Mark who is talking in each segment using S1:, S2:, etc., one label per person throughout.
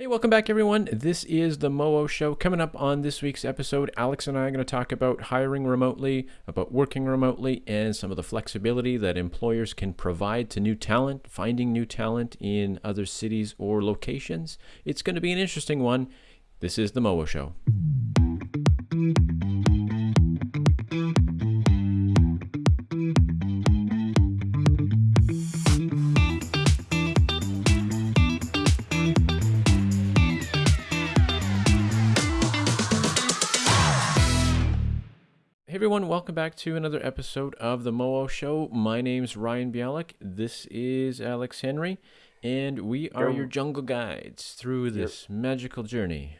S1: Hey, welcome back, everyone. This is the Moo Show. Coming up on this week's episode, Alex and I are going to talk about hiring remotely, about working remotely, and some of the flexibility that employers can provide to new talent, finding new talent in other cities or locations. It's going to be an interesting one. This is the Moo Show. Hey everyone, welcome back to another episode of the Moo Show. My name's Ryan Bialik. This is Alex Henry, and we are your jungle guides through this magical journey.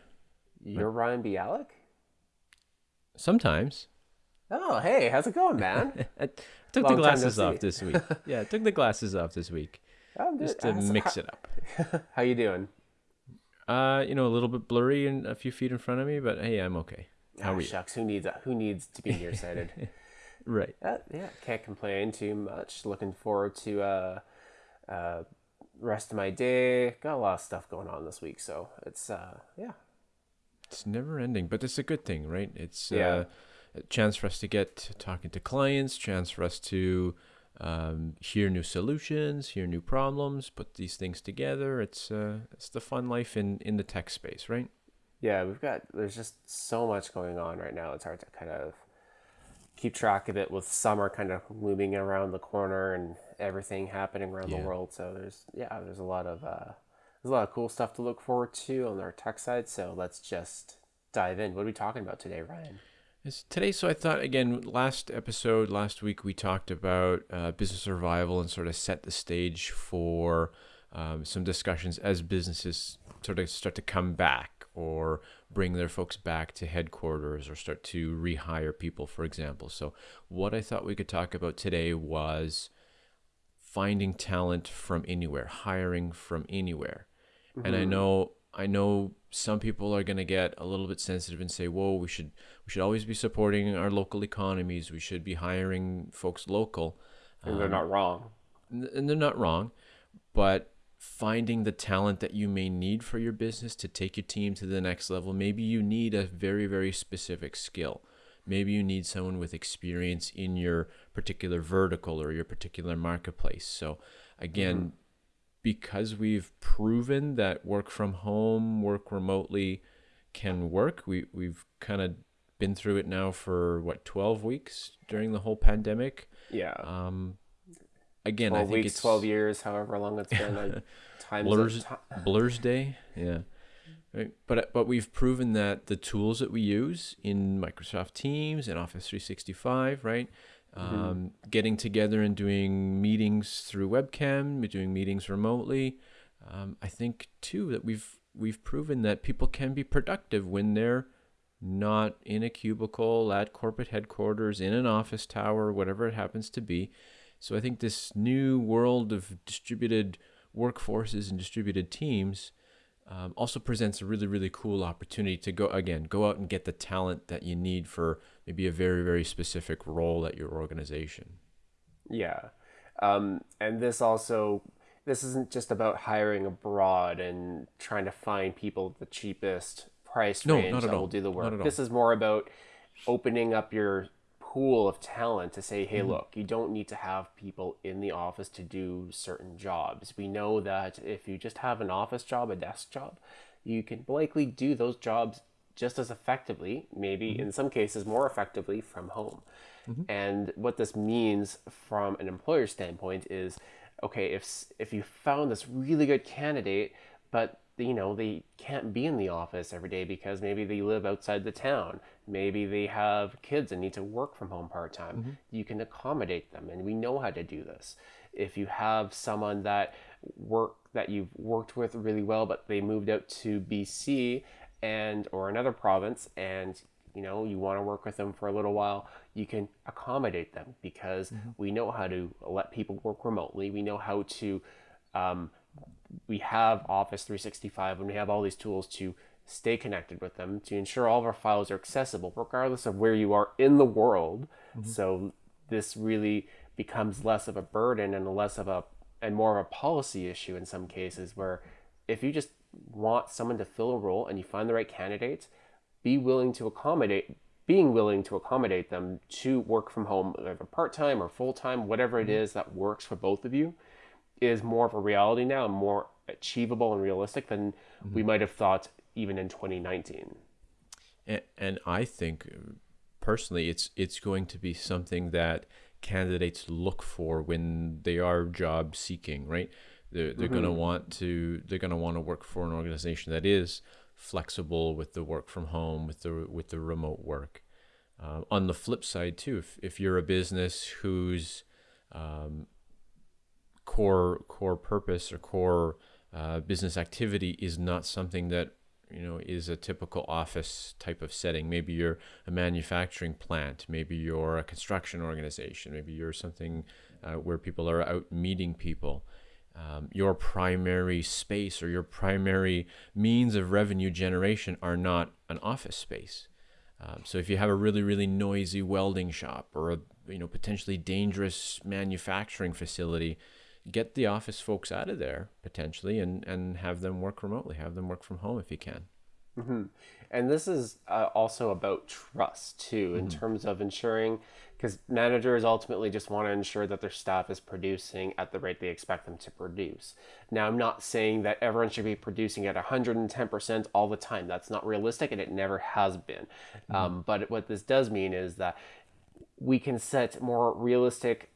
S2: You're Ryan Bialik?
S1: Sometimes.
S2: Oh, hey, how's it going, man?
S1: I took
S2: Long
S1: the glasses off this week. Yeah, I took the glasses off this week
S2: I'm
S1: just to
S2: How's-
S1: mix
S2: how,
S1: it up.
S2: How you doing?
S1: Uh, you know, a little bit blurry and a few feet in front of me, but hey, I'm okay. How you?
S2: Shucks, who needs who needs to be nearsighted?
S1: Right.
S2: uh, yeah, can't complain too much. Looking forward to uh, uh, rest of my day. Got a lot of stuff going on this week, so it's uh, yeah,
S1: It's never ending, but it's a good thing, right? It's
S2: Yeah.
S1: uh, a chance for us to get talking to clients, chance for us to um, hear new solutions, hear new problems, put these things together. It's uh, it's the fun life in in the tech space, right?
S2: Yeah. We've got there's just so much going on right now. It's hard to kind of keep track of it with summer kind of looming around the corner and everything happening around
S1: Yeah.
S2: the world. So there's yeah, there's a lot of uh, there's a lot of cool stuff to look forward to on our tech side. So let's just dive in. What are we talking about today, Ryan?
S1: It's today, so I thought again, last episode, last week, we talked about uh, business survival and sort of set the stage for um, some discussions as businesses sort of start to come back or bring their folks back to headquarters or start to rehire people, for example. So, what I thought we could talk about today was finding talent from anywhere, hiring from anywhere. And I mm-hmm. know I know some people are going to get a little bit sensitive and say, "Whoa, we should we should always be supporting our local economies. We should be hiring folks local."
S2: And they're um, not wrong.
S1: And they're not wrong, but finding the talent that you may need for your business to take your team to the next level, maybe you need a very very specific skill. Maybe you need someone with experience in your particular vertical or your particular marketplace. So, again, because we've proven that work from home, work remotely can work, we, we've kind of been through it now for what, 12 weeks during the whole pandemic.
S2: Yeah.
S1: Um, again, I think
S2: weeks,
S1: it's
S2: twelve years, however long it's been. I, times
S1: Blurs, Blurs Day. Yeah. Right. But, but we've proven that the tools that we use in Microsoft Teams and Office 365, right? Um, getting together and doing meetings through webcam, doing meetings remotely. Um, I think too that we've we've proven that people can be productive when they're not in a cubicle at corporate headquarters, in an office tower, whatever it happens to be. So I think this new world of distributed workforces and distributed teams um, also presents a really, really cool opportunity to go again, go out and get the talent that you need for maybe a very, very specific role at your organization.
S2: Yeah. Um, and this also, this isn't just about hiring abroad and trying to find people at the cheapest price
S1: No,
S2: range
S1: not at
S2: that
S1: all.
S2: will do the work. This is more about opening up your pool of talent to say,
S1: Mm-hmm.
S2: hey, look, you don't need to have people in the office to do certain jobs. We know that if you just have an office job, a desk job, you can likely do those jobs just as effectively, maybe
S1: Mm-hmm.
S2: in some cases more effectively from home. And what this means from an employer standpoint is, okay, if if you found this really good candidate, but you know they can't be in the office every day because maybe they live outside the town, maybe they have kids and need to work from home part time, you can accommodate them, and we know how to do this. If you have someone that work that you've worked with really well, but they moved out to BC and or another province and you know you want to work with them for a little while you can accommodate them because we know how to let people work remotely. We know how to um, we have office 365 and we have all these tools to stay connected with them to ensure all of our files are accessible regardless of where you are in the world. Mm-hmm. So this really becomes less of a burden and less of a and more of a policy issue in some cases where if you just want someone to fill a role and you find the right candidate, be willing to accommodate being willing to accommodate them to work from home, either part time or full time, whatever it mm-hmm. is that works for both of you, is more of a reality now and more achievable and realistic than mm-hmm. we might have thought even in 2019.
S1: And, and I think personally, it's it's going to be something that candidates look for when they are job seeking, right? They're, they're mm-hmm. going to want to they're going to want to work for an organization that is flexible with the work from home, with the with the remote work. Uh, on the flip side, too, if, if you're a business who's um, core core purpose or core uh, business activity is not something that you know is a typical office type of setting, maybe you're a manufacturing plant, maybe you're a construction organization, maybe you're something uh, where people are out meeting people. Um, your primary space or your primary means of revenue generation are not an office space. Um, so if you have a really really noisy welding shop or a you know potentially dangerous manufacturing facility, get the office folks out of there potentially and and have them work remotely, have them work from home if you can.
S2: Mm-hmm. And this is uh, also about trust too, in mm-hmm. terms of ensuring because managers ultimately just want to ensure that their staff is producing at the rate they expect them to produce. Now, I'm not saying that everyone should be producing at 110% all the time. That's not realistic and it never has been. Mm-hmm. Um, but what this does mean is that we can set more realistic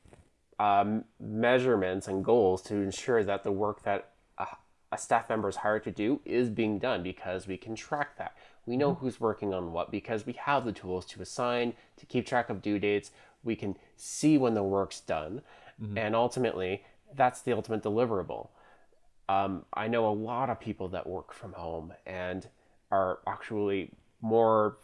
S2: um, measurements and goals to ensure that the work that a, a staff member is hired to do is being done because we can track that. We know mm-hmm. who's working on what because we have the tools to assign, to keep track of due dates. We can see when the work's done. Mm-hmm. And ultimately, that's the ultimate deliverable. Um, I know a lot of people that work from home and are actually more,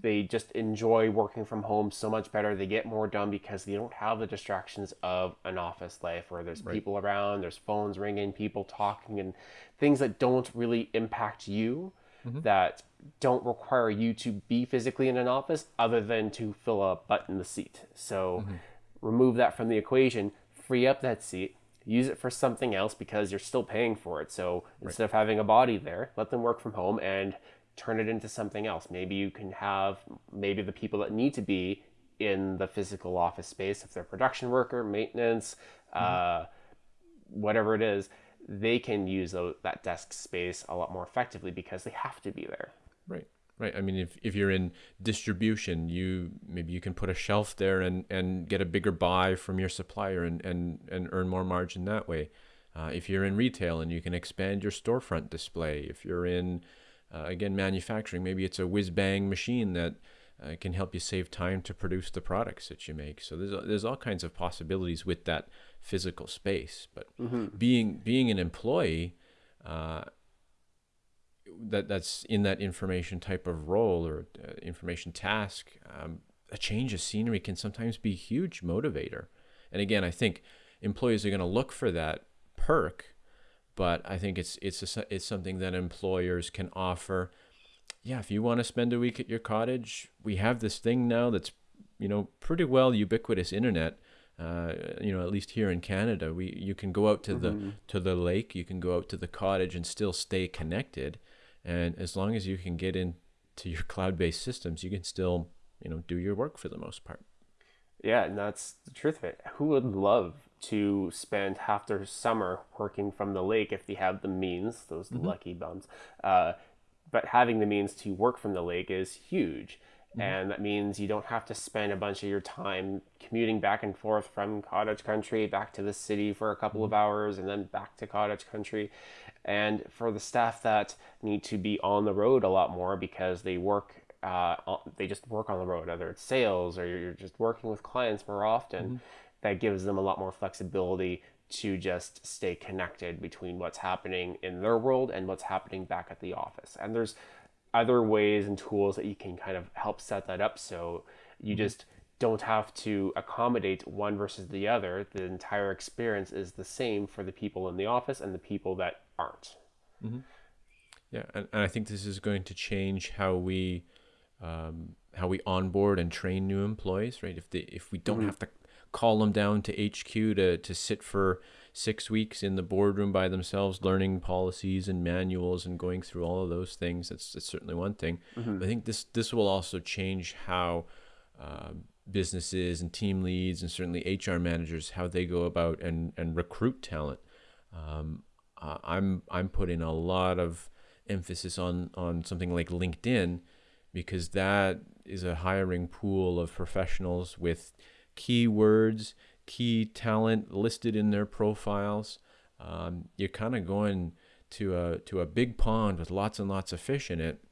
S2: they just enjoy working from home so much better. They get more done because they don't have the distractions of an office life where there's right. people around, there's phones ringing, people talking, and things that don't really impact you mm-hmm. that don't require you to be physically in an office other than to fill a butt in the seat. So mm-hmm. remove that from the equation, free up that seat, use it for something else because you're still paying for it. So right. instead of having a body there, let them work from home and turn it into something else. Maybe you can have maybe the people that need to be in the physical office space, if they're production worker, maintenance, mm-hmm. uh, whatever it is, they can use that desk space a lot more effectively because they have to be there.
S1: Right. Right. I mean, if, if you're in distribution, you maybe you can put a shelf there and, and get a bigger buy from your supplier and, and, and earn more margin that way. Uh, if you're in retail and you can expand your storefront display, if you're in, uh, again, manufacturing, maybe it's a whiz bang machine that uh, can help you save time to produce the products that you make. So there's, there's all kinds of possibilities with that physical space. But mm-hmm. being being an employee, uh, that that's in that information type of role or uh, information task, um, a change of scenery can sometimes be a huge motivator. And again, I think employees are going to look for that perk, but I think it's it's a, it's something that employers can offer. Yeah, if you want to spend a week at your cottage, we have this thing now that's you know pretty well ubiquitous internet uh, you know, at least here in Canada, we you can go out to mm-hmm. the to the lake, you can go out to the cottage and still stay connected, and as long as you can get into your cloud-based systems, you can still you know do your work for the most part.
S2: Yeah, and that's the truth of it. Who would love to spend half their summer working from the lake if they have the means? Those mm-hmm. lucky bums. Uh, but having the means to work from the lake is huge. Mm-hmm. And that means you don't have to spend a bunch of your time commuting back and forth from cottage country back to the city for a couple mm-hmm. of hours and then back to cottage country. And for the staff that need to be on the road a lot more because they work, uh, they just work on the road, whether it's sales or you're just working with clients more often, mm-hmm. That gives them a lot more flexibility to just stay connected between what's happening in their world and what's happening back at the office. And there's other ways and tools that you can kind of help set that up so you mm-hmm. just don't have to accommodate one versus the other. The entire experience is the same for the people in the office and the people that aren't.
S1: Mm-hmm. Yeah, and, and I think this is going to change how we um, how we onboard and train new employees. Right? If they if we don't mm-hmm. have to call them down to HQ to to sit for six weeks in the boardroom by themselves, learning policies and manuals and going through all of those things. That's, that's certainly one thing. I think this this will also change how uh, businesses and team leads and certainly HR managers how they go about and and recruit talent. Um, uh, I'm I'm putting a lot of emphasis on on something like LinkedIn because that is a hiring pool of professionals with keywords, key talent listed in their profiles. Um, you're kind of going to a to a big pond with lots and lots of fish in it,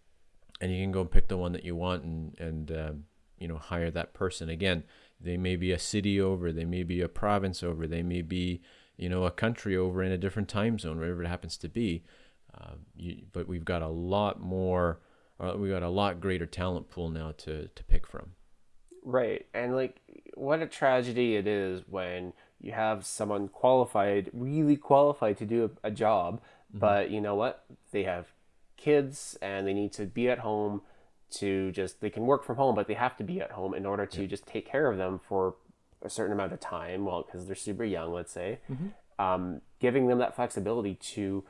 S1: and you can go pick the one that you want and and um, you know hire that person. Again, they may be a city over, they may be a province over, they may be you know a country over in a different time zone, wherever it happens to be. Uh, you, but we've got a lot more, uh, we got a lot greater talent pool now to to pick from.
S2: Right. And like what a tragedy it is when you have someone qualified, really qualified to do a, a job, but you know what? They have kids and they need to be at home to just they can work from home, but they have to be at home in order to just take care of them for a certain amount of time, well, because they're super young, let's say. Um, giving them that flexibility to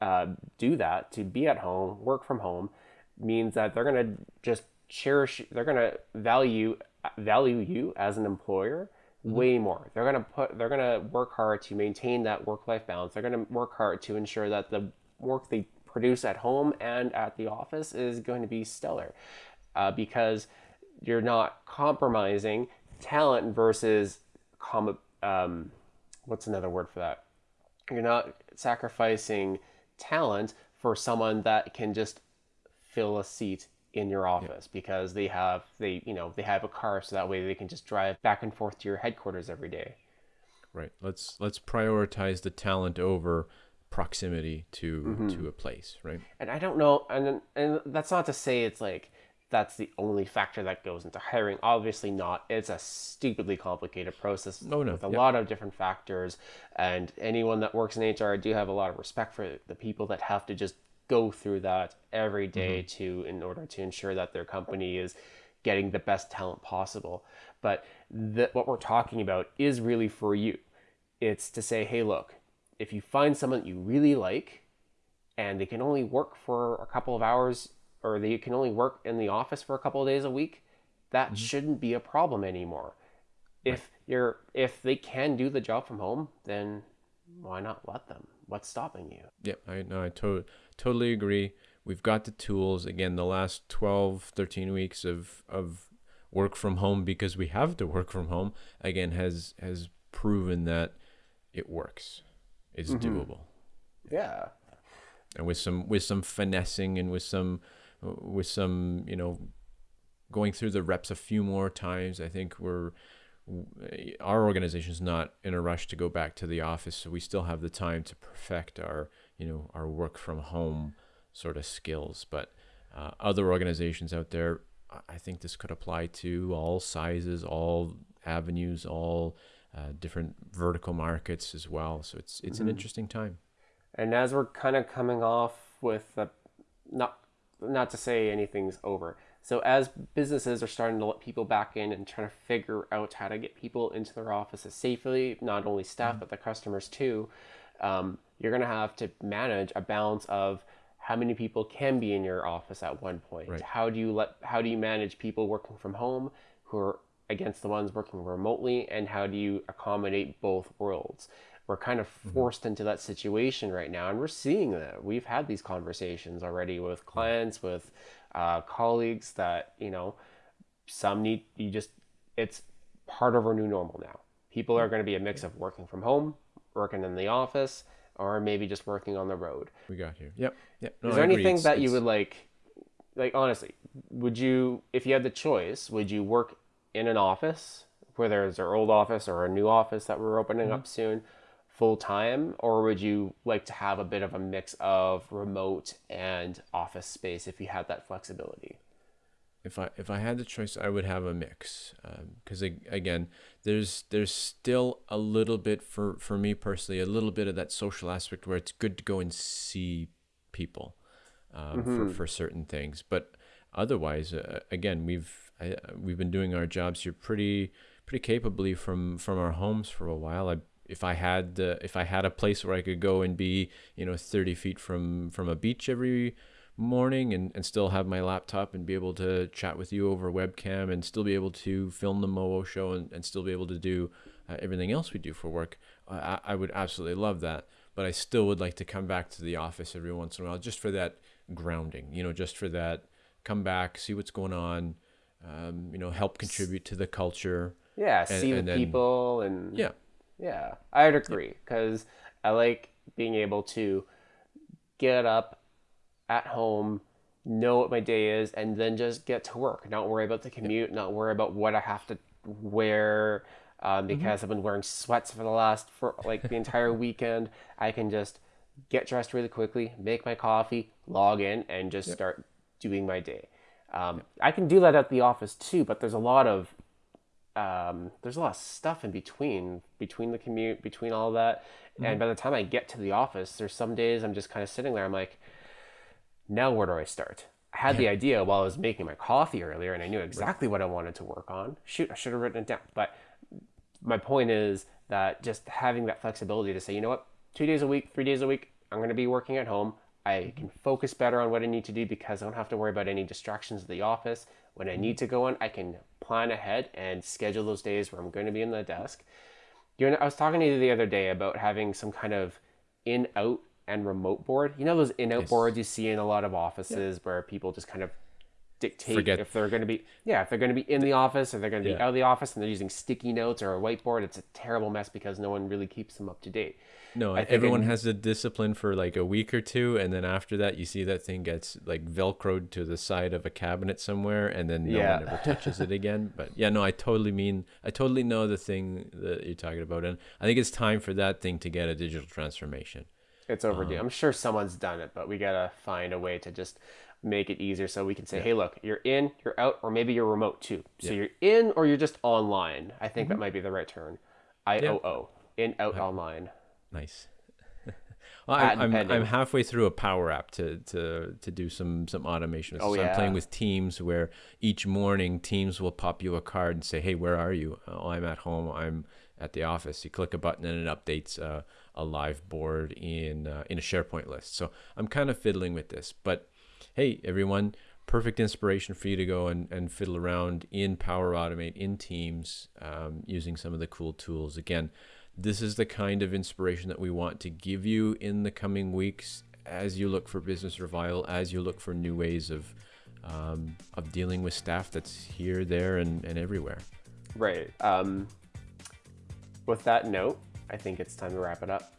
S2: uh, do that, to be at home, work from home, means that they're gonna just cherish, they're gonna value value you as an employer way more. They're gonna put, they're gonna work hard to maintain that work life balance. They're gonna work hard to ensure that the work they produce at home and at the office is going to be stellar, uh, because you're not compromising talent versus com- um, what's another word for that? You're not sacrificing talent for someone that can just fill a seat in your office because they have they you know they have a car so that way they can just drive back and forth to your headquarters every day.
S1: Right. Let's let's prioritize the talent over proximity to
S2: Mm-hmm.
S1: to a place. Right.
S2: And I don't know and and that's not to say it's like that's the only factor that goes into hiring. Obviously not. It's a stupidly complicated process
S1: Oh, no.
S2: with a lot of different factors. And anyone that works in HR, I do have a lot of respect for the people that have to just go through that every day mm-hmm. to in order to ensure that their company is getting the best talent possible. But the, what we're talking about is really for you. It's to say, hey, look, if you find someone that you really like, and they can only work for a couple of hours or they can only work in the office for a couple of days a week that mm-hmm. shouldn't be a problem anymore. If you're if they can do the job from home then why not let them what's stopping you
S1: Yeah. I no. I to- totally agree. We've got the tools. Again, the last 12, 13 weeks of of work from home because we have to work from home again has has proven that it works. It's mm-hmm. doable.
S2: yeah
S1: and with some with some finessing and with some with some you know going through the reps a few more times i think we're our organization is not in a rush to go back to the office so we still have the time to perfect our you know our work from home sort of skills. But uh, other organizations out there I- think this could apply to all sizes all avenues all uh, different vertical markets as well. So it's it's an interesting time.
S2: And as we're kind of coming off with the not not to say anything's over so as businesses are starting to let people back in and trying to figure out how to get people into their offices safely not only staff mm. but the customers too um, you're going to have to manage a balance of how many people can be in your office at one point.
S1: Right.
S2: how do you let how do you manage people working from home who are against the ones working remotely and how do you accommodate both worlds? We're kind of mm-hmm. forced into that situation right now and we're seeing that. We've had these conversations already with mm. clients with uh, colleagues that you know some need you just it's part of our new normal now. People are going to be a mix of working from home working in the office or maybe just working on the road.
S1: We got here yep yep. No,
S2: is there anything
S1: It's-
S2: that you would like like honestly would you if you had the choice would you work in an office whether it's our old office or a new office that we're opening
S1: Mm-hmm.
S2: up soon full time or would you like to have a bit of a mix of remote and office space if you had that flexibility
S1: if I if I had the choice, I would have a mix. Because again, there's there's still a little bit for for me personally, a little bit of that social aspect where it's good to go and see people um, for for certain things. But otherwise, uh, again, we've I, we've been doing our jobs here pretty pretty capably from from our homes for a while. I if I had uh, if I had a place where I could go and be you know 30 feet from from a beach every morning and, and still have my laptop and be able to chat with you over webcam and still be able to film the Moo show and, and still be able to do uh, everything else we do for work, I, I would absolutely love that. But I still would like to come back to the office every once in a while just for that grounding, you know, just for that come back, see what's going on, um, you know, help contribute to the culture.
S2: Yeah, see and the then, people and
S1: yeah,
S2: yeah, I'd agree because I like being able to get up at home, know what my day is, and then just get to work. Not worry about the commute, not worry about what I have to wear um, mm-hmm. because mm-hmm. I've been wearing sweats for the last for like the entire weekend. I can just get dressed really quickly, make my coffee, log in, and just yep. start doing my day. Um, yep. I can do that at the office too, but there's a lot of um, there's a lot of stuff in between between the commute, between all that, mm-hmm. and by the time I get to the office, there's some days I'm just kind of sitting there. I'm like, now where do I start? I had the idea while I was making my coffee earlier, and I knew exactly what I wanted to work on. Shoot, I should have written it down. But my point is that just having that flexibility to say, you know what, two days a week, three days a week, I'm going to be working at home. I can focus better on what I need to do because I don't have to worry about any distractions at the office. When I need to go in, I can plan ahead and schedule those days where I'm going to be in the desk. You know, I was talking to you the other day about having some kind of in out and remote board. You know those in out yes. boards you see in a lot of offices yeah. where people just kind of dictate Forget. if they're going to be yeah if they're going to be in the office or they're going to be yeah. out of the office and they're using sticky notes or a whiteboard it's a terrible mess because no one really keeps them up to date
S1: no everyone has the discipline for like a week or two and then after that you see that thing gets like velcroed to the side of a cabinet somewhere and then no yeah. one ever touches it again but yeah no i totally mean i totally know the thing that you're talking about and i think it's time for that thing to get a digital transformation
S2: it's overdue. Um, I'm sure someone's done it, but we gotta find a way to just make it easier so we can say, yeah. hey, look, you're in, you're out, or maybe you're remote too. So yeah. you're in or you're just online. I think mm-hmm. that might be the right term. I O O. In, out, online.
S1: Nice. well, I, am I'm, I'm halfway through a Power App to, to, to do some, some automation. Oh, so yeah. I'm playing with Teams where each morning Teams will pop you a card and say, hey, where are you? Oh, I'm at home. I'm at the office. You click a button and it updates uh, a live board in uh, in a SharePoint list. So I'm kind of fiddling with this, but hey, everyone, perfect inspiration for you to go and, and fiddle around in Power Automate in Teams um, using some of the cool tools. Again, this is the kind of inspiration that we want to give you in the coming weeks as you look for business revival, as you look for new ways of um, of dealing with staff that's here, there, and, and everywhere.
S2: Right. Um, with that note, I think it's time to wrap it up.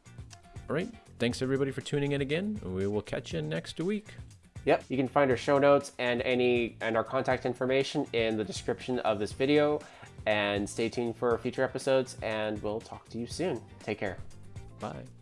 S1: All right. Thanks everybody for tuning in again. We will catch you next week.
S2: Yep, you can find our show notes and any and our contact information in the description of this video. And stay tuned for future episodes, and we'll talk to you soon. Take care.
S1: Bye.